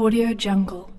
Audio Jungle.